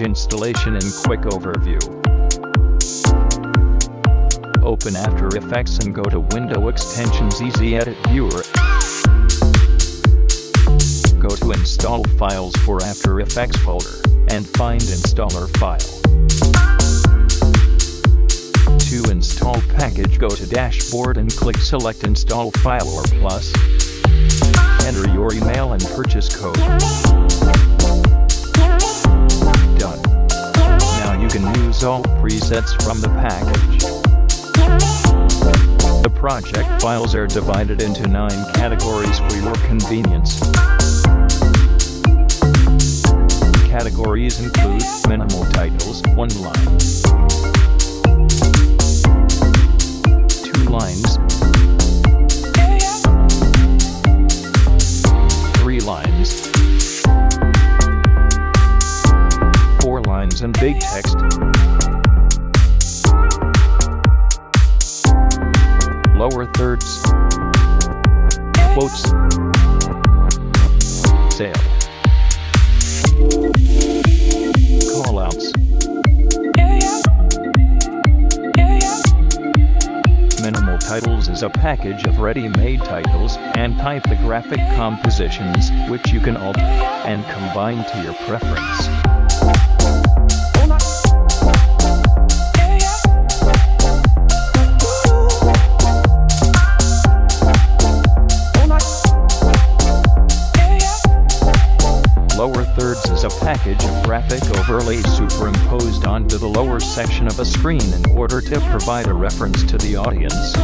installation and quick overview. Open After Effects and go to Window Extensions Easy Edit Viewer. Go to Install Files for After Effects folder, and find Installer file. To install package go to Dashboard and click Select Install File or Plus. Enter your email and purchase code. You can use all presets from the package. The project files are divided into nine categories for your convenience. Categories include minimal titles, one line, Titles is a package of ready-made titles and typographic compositions which you can alter and combine to your preference. Lower thirds is a package of graphic overlays superimposed onto the lower section of a screen in order to provide a reference to the audience.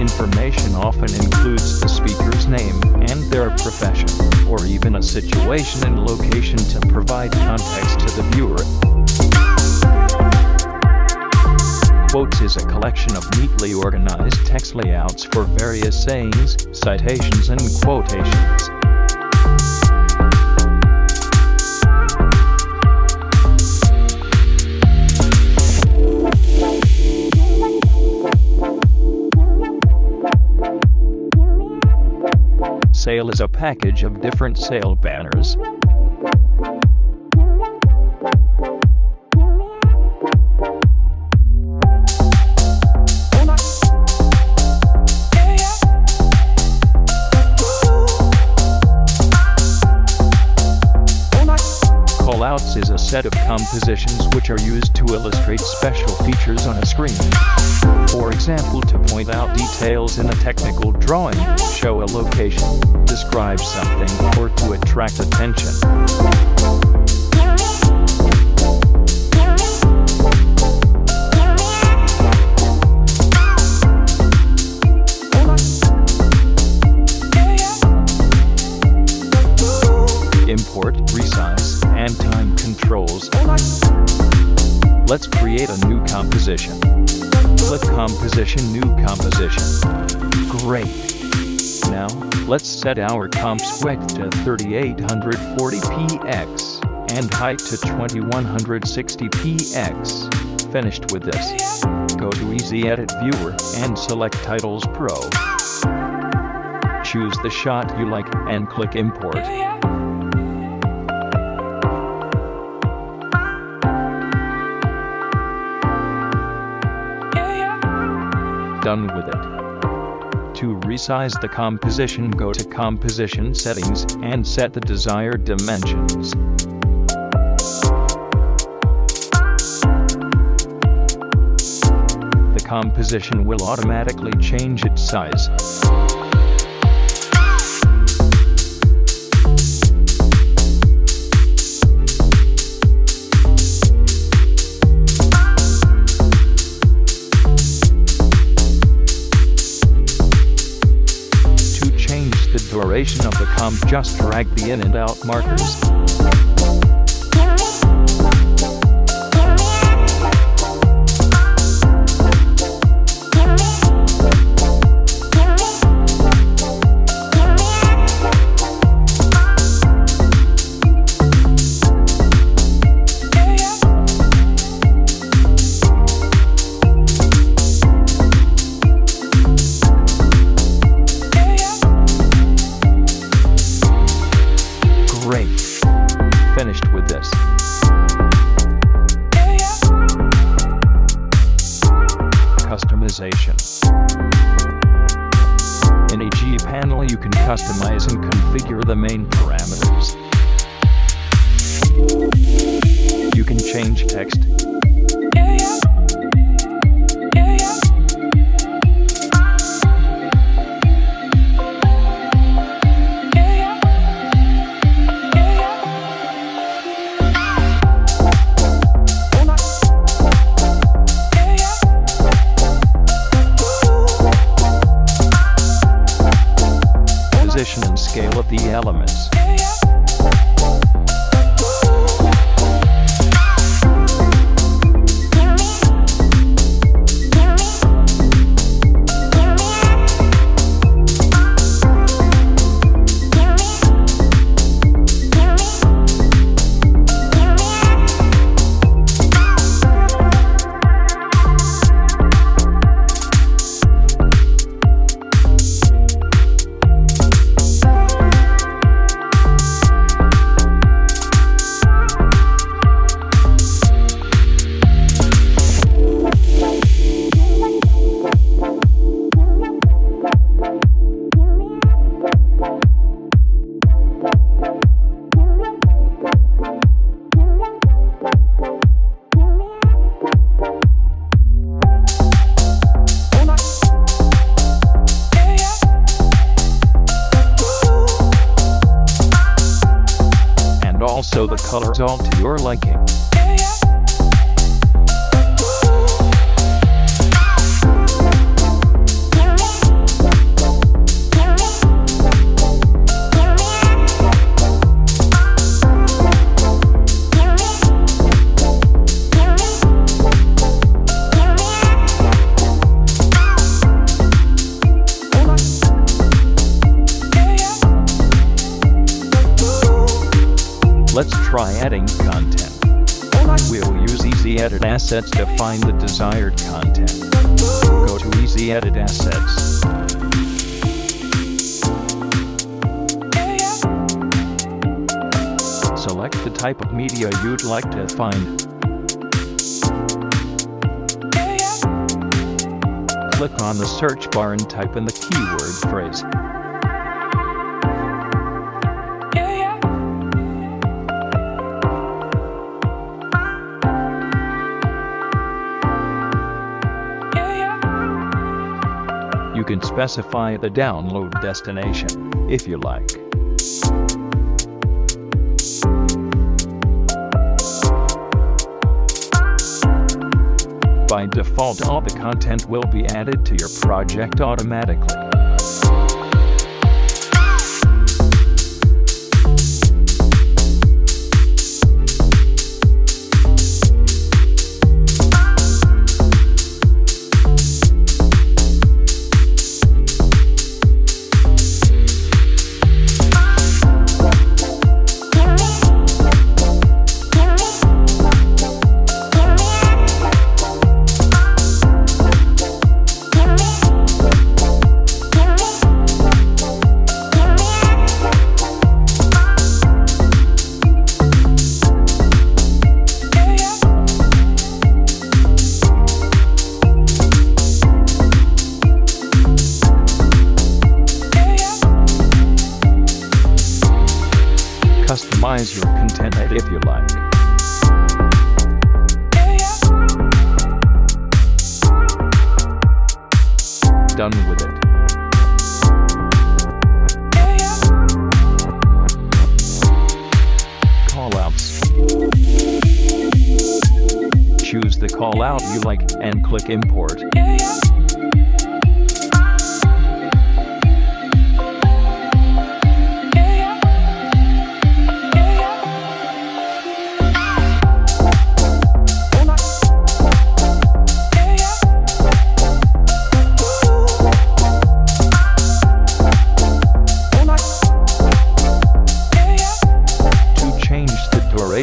Information often includes the speaker's name and their profession, or even a situation and location to provide context to the viewer. Quotes is a collection of neatly organized text layouts for various sayings, citations and quotations. Sale is a package of different sale banners. Set of compositions which are used to illustrate special features on a screen. For example to point out details in a technical drawing, show a location, describe something, or to attract attention. Let's create a new composition. Click Composition New Composition. Great. Now, let's set our comp's width to 3840px and height to 2160px. Finished with this. Go to Easy Edit Viewer and select Titles Pro. Choose the shot you like and click Import. Done with it. To resize the composition go to Composition Settings and set the desired dimensions. The composition will automatically change its size. The duration of the comp just drag the in and out markers. Text, all to your liking. Try adding content. We'll use Easy Edit Assets to find the desired content. Go to Easy Edit Assets. Select the type of media you'd like to find. Click on the search bar and type in the keyword phrase. Can specify the download destination, if you like. By default all the content will be added to your project automatically. Customize your content if you like. Done with it. Callouts. Choose the callout you like and click import.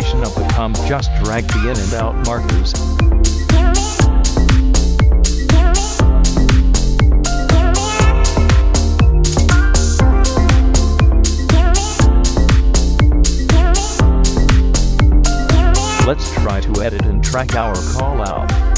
Duration of the comp just drag the in and out markers. Let's try to edit and track our call out.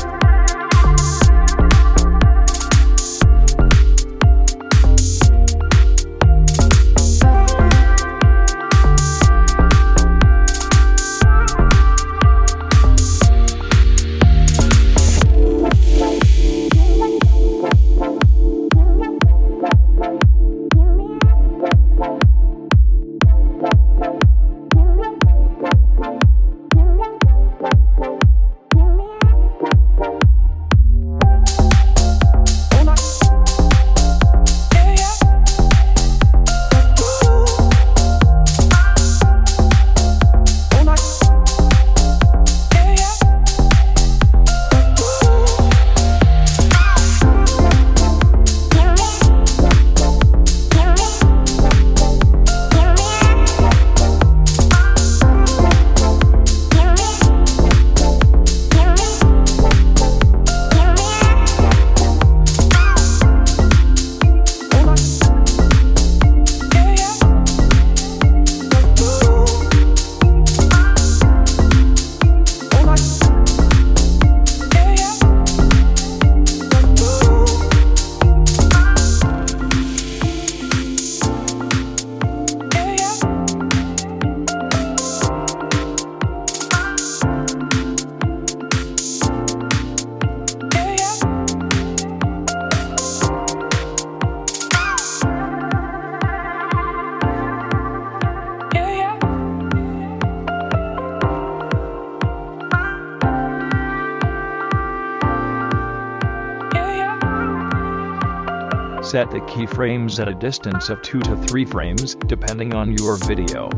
Set the keyframes at a distance of 2 to 3 frames, depending on your video.